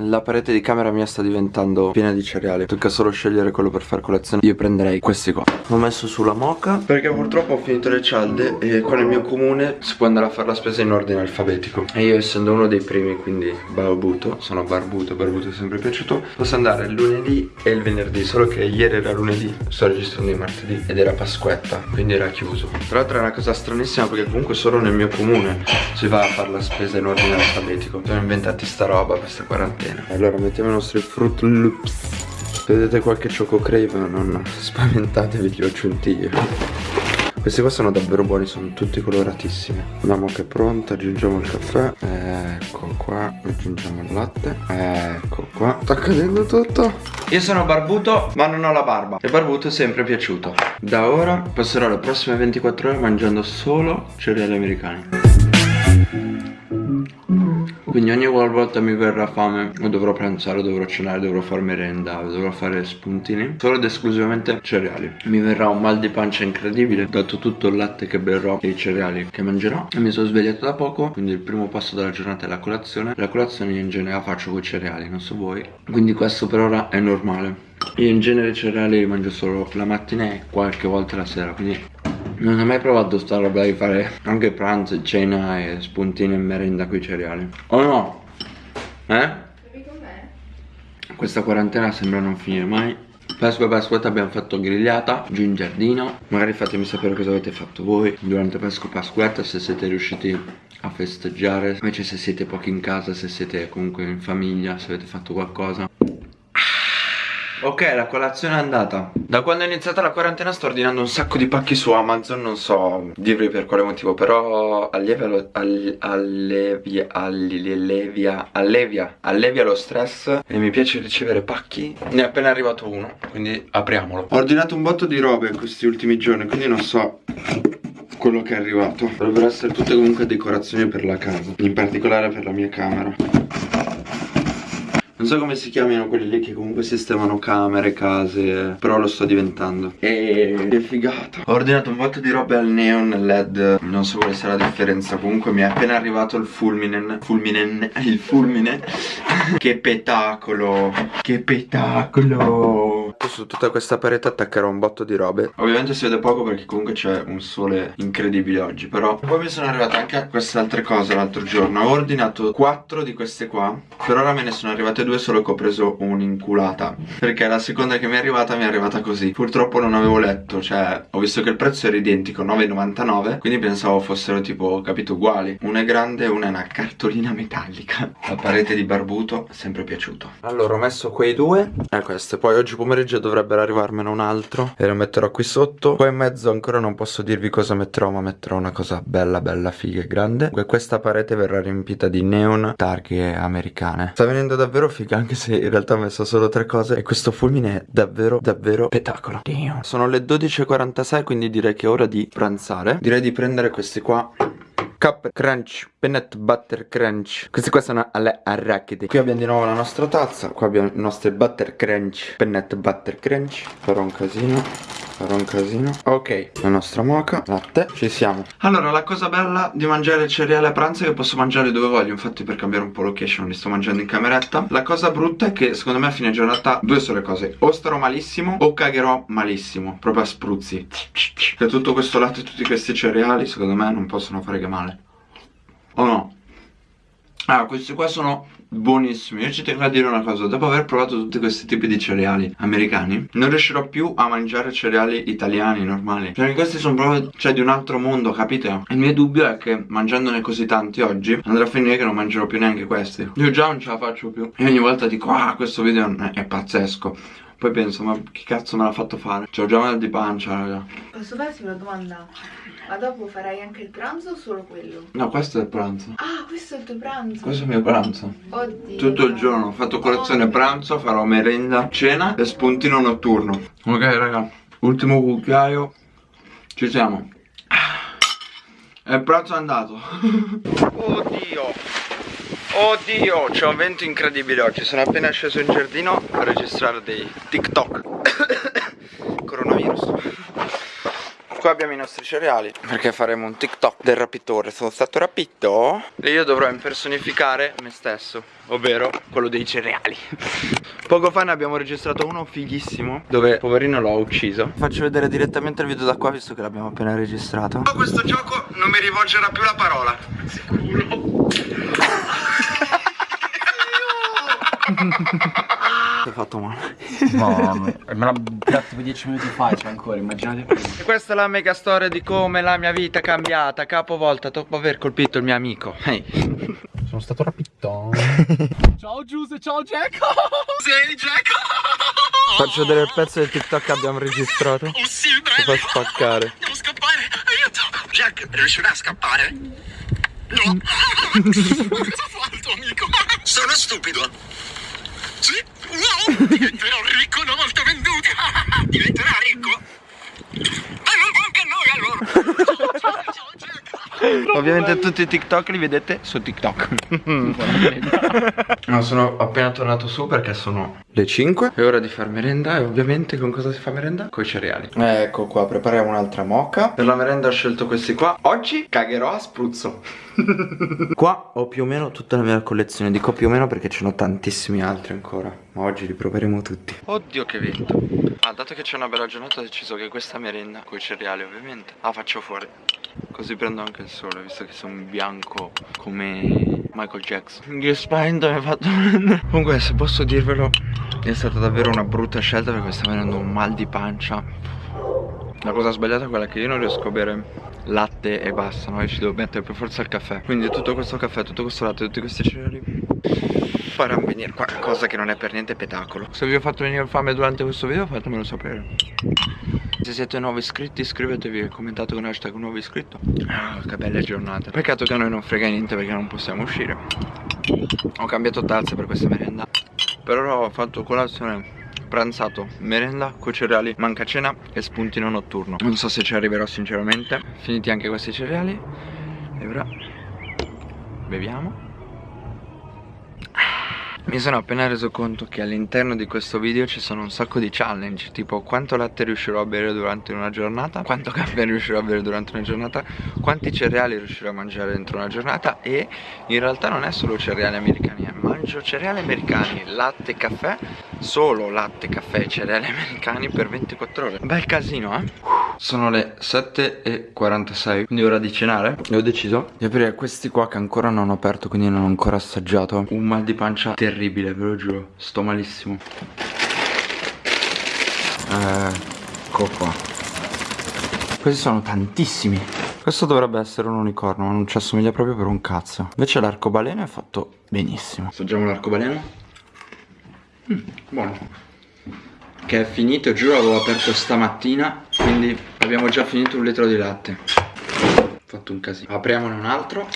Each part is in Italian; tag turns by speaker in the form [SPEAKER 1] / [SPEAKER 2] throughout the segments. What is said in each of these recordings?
[SPEAKER 1] la parete di camera mia sta diventando piena di cereali. Tocca solo scegliere quello per fare colazione. Io prenderei questi qua. Ho messo sulla moca Perché purtroppo ho finito le cialde E qua nel mio comune si può andare a fare la spesa in ordine alfabetico. E io essendo uno dei primi quindi barbuto Sono barbuto, barbuto è sempre piaciuto Posso andare il lunedì e il venerdì. Solo che ieri era lunedì Sto registrando il martedì Ed era Pasquetta Quindi era chiuso. Tra l'altro è una cosa stranissima perché comunque solo nel mio comune Si va a fare la spesa in ordine alfabetico. Sono inventati sta roba questa quarantena Allora mettiamo i nostri Fruit Loops. Vedete qualche Choco Crave non spaventatevi li ho aggiunti io. Questi qua sono davvero buoni, sono tutti coloratissimi. La moca è pronta, aggiungiamo il caffè. Ecco qua, aggiungiamo il latte. Ecco qua. Sta cadendo tutto. Io sono barbuto ma non ho la barba. E barbuto è sempre piaciuto. Da ora passerò le prossime 24 ore mangiando solo cereali americani quindi ogni volta mi verrà fame o dovrò pranzare, dovrò cenare, dovrò fare merenda, dovrò fare spuntini Solo ed esclusivamente cereali. Mi verrà un mal di pancia incredibile dato tutto il latte che berrò e i cereali che mangerò. E mi sono svegliato da poco, quindi il primo passo della giornata è la colazione. La colazione in genere la faccio con i cereali, non so voi. Quindi questo per ora è normale. Io in genere i cereali li mangio solo la mattina e qualche volta la sera Quindi non ho mai provato sta roba di fare anche pranzo, cena e spuntini e merenda con i cereali. Oh no? Eh? Questa quarantena sembra non finire mai. Pasqua e Pasquetta abbiamo fatto grigliata giù in giardino. Magari fatemi sapere cosa avete fatto voi durante Pasqua e Pasquetta Se siete riusciti a festeggiare. Invece se siete pochi in casa, se siete comunque in famiglia Se avete fatto qualcosa Ok, la colazione è andata. Da quando è iniziata la quarantena sto ordinando un sacco di pacchi su Amazon Non so dirvi per quale motivo Però allevia all, allevia, allevia, allevia, allevia lo stress E mi piace ricevere pacchi. Ne è appena arrivato uno Quindi apriamolo. Ho ordinato un botto di robe questi ultimi giorni Quindi non so quello che è arrivato. Dovrebbero essere tutte comunque decorazioni per la casa In particolare per la mia camera non so come si chiamano quelli lì che comunque sistemano camere, case Però lo sto diventando. E che figata. Ho ordinato un botto di robe al neon led. Non so quale sia la differenza. Comunque mi è appena arrivato il fulmine Fulmine Il fulmine. Che petacolo. Che petacolo su tutta questa parete attaccherò un botto di robe. Ovviamente si vede poco perché comunque c'è un sole incredibile oggi Però poi mi sono arrivate anche queste altre cose l'altro giorno. Ho ordinato 4 di queste qua Per ora me ne sono arrivate due solo che ho preso un'inculata Perché la seconda che mi è arrivata mi è arrivata così. Purtroppo non avevo letto Cioè ho visto che il prezzo era identico 9,99 Quindi pensavo fossero tipo capito uguali. Una è grande e una è una cartolina metallica. La parete di barbuto sempre piaciuto. Allora ho messo quei due. E queste. Poi oggi pomeriggio dovrebbero arrivarmene un altro. E lo metterò qui sotto. Qua in mezzo ancora non posso dirvi cosa metterò Ma metterò una cosa bella bella figa e grande. E Questa parete verrà riempita di neon targhe americane. Sta venendo davvero figa anche se in realtà ho messo solo tre cose. E questo fulmine è davvero davvero spettacolo Damn. Sono le 12.46 quindi direi che è ora di pranzare. Direi di prendere questi qua. Cup Crunch, Peanut Butter Crunch. Queste qua sono alle arachidi. Qui abbiamo di nuovo la nostra tazza. Qua abbiamo i nostri Butter Crunch, Peanut Butter Crunch. Farò un casino. Farò un casino. Ok, la nostra moca, latte, ci siamo. Allora, la cosa bella di mangiare il cereale a pranzo è che posso mangiare dove voglio. Infatti per cambiare un po' location li sto mangiando in cameretta. La cosa brutta è che secondo me a fine giornata due sole cose. O starò malissimo o cagherò malissimo. Proprio a spruzzi. Che tutto questo latte e tutti questi cereali secondo me non possono fare che male o no? Ah, questi qua sono buonissimi. Io ci tengo a dire una cosa. Dopo aver provato tutti questi tipi di cereali americani Non riuscirò più a mangiare cereali italiani normali. Perché questi sono proprio Cioè di un altro mondo, capite? Il mio dubbio è che mangiandone così tanti oggi Andrà a finire che non mangerò più neanche questi. Io già non ce la faccio più. E ogni volta dico Ah, questo video è pazzesco poi penso, ma che cazzo me l'ha fatto fare? C'ho già mal di pancia, raga.
[SPEAKER 2] Posso farti una domanda? Ma dopo farai anche il pranzo o solo quello?
[SPEAKER 1] No, questo è il pranzo.
[SPEAKER 2] Ah, questo è il tuo pranzo?
[SPEAKER 1] Questo è il mio pranzo.
[SPEAKER 2] Oddio.
[SPEAKER 1] Tutto il giorno, ho fatto colazione, Oddio. pranzo, farò merenda, cena e spuntino notturno. Ok, raga, ultimo cucchiaio. Ci siamo. E il pranzo è andato. Oddio. Oddio, c'è un vento incredibile oggi. Sono appena sceso in giardino a registrare dei TikTok. Coronavirus. Qua abbiamo i nostri cereali Perché faremo un TikTok del rapitore. Sono stato rapito? E io dovrò impersonificare me stesso Ovvero quello dei cereali. Poco fa ne abbiamo registrato uno fighissimo Dove poverino l'ho ucciso. Faccio vedere direttamente il video da qua Visto che l'abbiamo appena registrato. Questo gioco non mi rivolgerà più la parola. Sicuro Ti hai fatto male.
[SPEAKER 3] No, me l'ha tirato tipo 10 minuti fa c'è ancora, immaginate
[SPEAKER 1] E questa è la mega storia di come la mia vita è cambiata Capovolta dopo aver colpito il mio amico. Ehi. Hey.
[SPEAKER 3] Sono stato rapito. Ciao Giuse, ciao Jacko
[SPEAKER 1] Sei Jacko Faccio vedere il pezzo del TikTok che abbiamo registrato. Oh sì, Ti fa spaccare.
[SPEAKER 4] Devo scappare, aiuto. Jack, riuscirà a scappare? No. Cosa fa il tuo amico? Sono stupido sì? Wow! Diventerò ricco una volta venduti! Diventerà ricco? E non anche noi allora!
[SPEAKER 1] Ovviamente tutti i TikTok li vedete su TikTok. No sono appena tornato su perché sono le 5 È ora di far merenda e ovviamente con cosa si fa merenda? Con i cereali. Ecco qua prepariamo un'altra moca Per la merenda ho scelto questi qua. Oggi cagherò a spruzzo. Qua ho più o meno tutta la mia collezione. Dico più o meno perché ce n'ho tantissimi altri ancora. Ma oggi li proveremo tutti. Oddio che vento Ah dato che c'è una bella giornata ho deciso che questa merenda Con i cereali ovviamente La faccio fuori Così prendo anche il sole Visto che sono bianco come Michael Jackson. Che spavento mi ha fatto Comunque se posso dirvelo È stata davvero una brutta scelta Perché mi sta venendo un mal di pancia. La cosa sbagliata è quella che io non riesco a bere latte e basta, no? Io ci devo mettere per forza il caffè. Quindi tutto questo caffè, tutto questo latte, tutti questi cereali Faranno venire qualcosa che non è per niente petacolo. Se vi ho fatto venire fame durante questo video fatemelo sapere Se siete nuovi iscritti iscrivetevi e commentate con hashtag nuovo iscritto. Oh, Che belle giornate Peccato che a noi non frega niente perché non possiamo uscire. Ho cambiato tazze per questa merenda. Però ho fatto colazione pranzato, merenda, con cereali, manca cena e spuntino notturno. Non so se ci arriverò sinceramente. Finiti anche questi cereali. E ora beviamo mi sono appena reso conto che all'interno di questo video ci sono un sacco di challenge Tipo quanto latte riuscirò a bere durante una giornata Quanto caffè riuscirò a bere durante una giornata Quanti cereali riuscirò a mangiare dentro una giornata E in realtà non è solo cereali americani. Mangio cereali americani, latte, caffè Solo latte, caffè e cereali americani per 24 ore Bel casino eh Sono le 7.46 Quindi ora di cenare E ho deciso di aprire questi qua che ancora non ho aperto Quindi non ho ancora assaggiato Un mal di pancia terribile terribile, ve lo giuro. Sto malissimo. Ecco qua. Questi sono tantissimi. Questo dovrebbe essere un unicorno, ma non ci assomiglia proprio per un cazzo. Invece l'arcobaleno è fatto benissimo. Assaggiamo l'arcobaleno. Mm, buono. Che è finito, giuro, l'avevo aperto stamattina. Quindi abbiamo già finito un litro di latte. Ho fatto un casino. Apriamone un altro.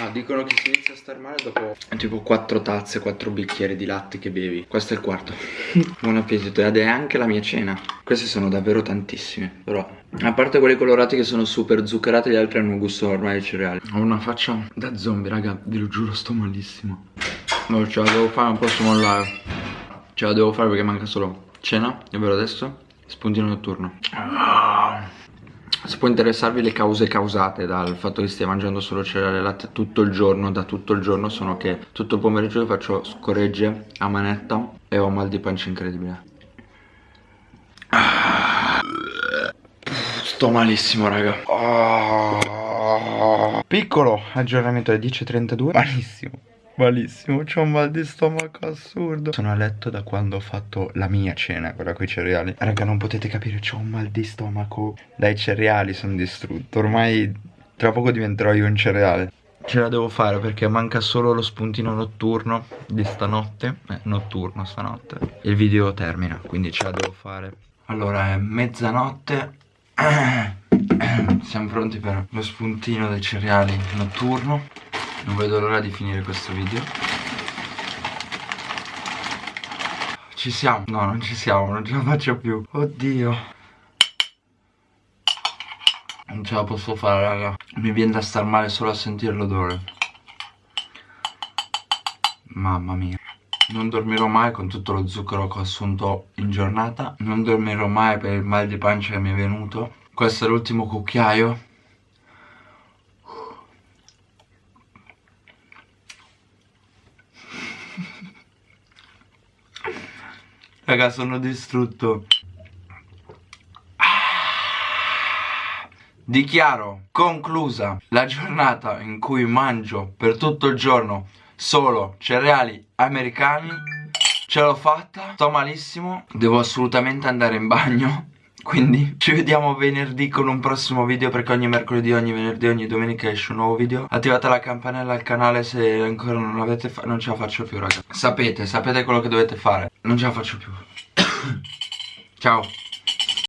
[SPEAKER 1] Ah, dicono che si inizia a star male dopo tipo 4 tazze, 4 bicchieri di latte che bevi. Questo è il quarto. Buon appetito ed è anche la mia cena. Queste sono davvero tantissime. Però, a parte quelli colorati che sono super zuccherati, gli altri hanno un gusto normale di cereali. Ho una faccia da zombie, raga. Vi lo giuro, sto malissimo. No, ce la devo fare, non posso mollare. Ce la devo fare perché manca solo cena, è vero adesso? Spuntino notturno. Ah. Se può interessarvi le cause causate dal fatto che stia mangiando solo cereale e latte tutto il giorno, da tutto il giorno, sono che tutto il pomeriggio faccio scorregge a manetta e ho mal di pancia incredibile. Sto malissimo raga. Piccolo aggiornamento alle 10.32. Malissimo. Malissimo, c'ho un mal di stomaco assurdo. Sono a letto da quando ho fatto la mia cena, quella con i cereali. Raga, non potete capire, c'ho un mal di stomaco. Dai cereali sono distrutto. Ormai tra poco diventerò io un cereale. Ce la devo fare perché manca solo lo spuntino notturno di stanotte. Eh, notturno stanotte. Il video termina, quindi ce la devo fare. Allora, è mezzanotte. Siamo pronti per lo spuntino dei cereali notturno non vedo l'ora di finire questo video. Ci siamo. No non ci siamo Non ce la faccio più. Oddio. Non ce la posso fare raga. Mi viene da star male solo a sentire l'odore. Mamma mia. Non dormirò mai con tutto lo zucchero che ho assunto in giornata. Non dormirò mai per il mal di pancia che mi è venuto. Questo è l'ultimo cucchiaio. Raga, sono distrutto. Dichiaro conclusa la giornata in cui mangio per tutto il giorno solo cereali americani. Ce l'ho fatta, sto malissimo, devo assolutamente andare in bagno. Quindi ci vediamo venerdì con un prossimo video perché ogni mercoledì, ogni venerdì, ogni domenica esce un nuovo video. Attivate la campanella al canale se ancora non l'avete fatto, non ce la faccio più raga. Sapete, sapete quello che dovete fare, non ce la faccio più. Ciao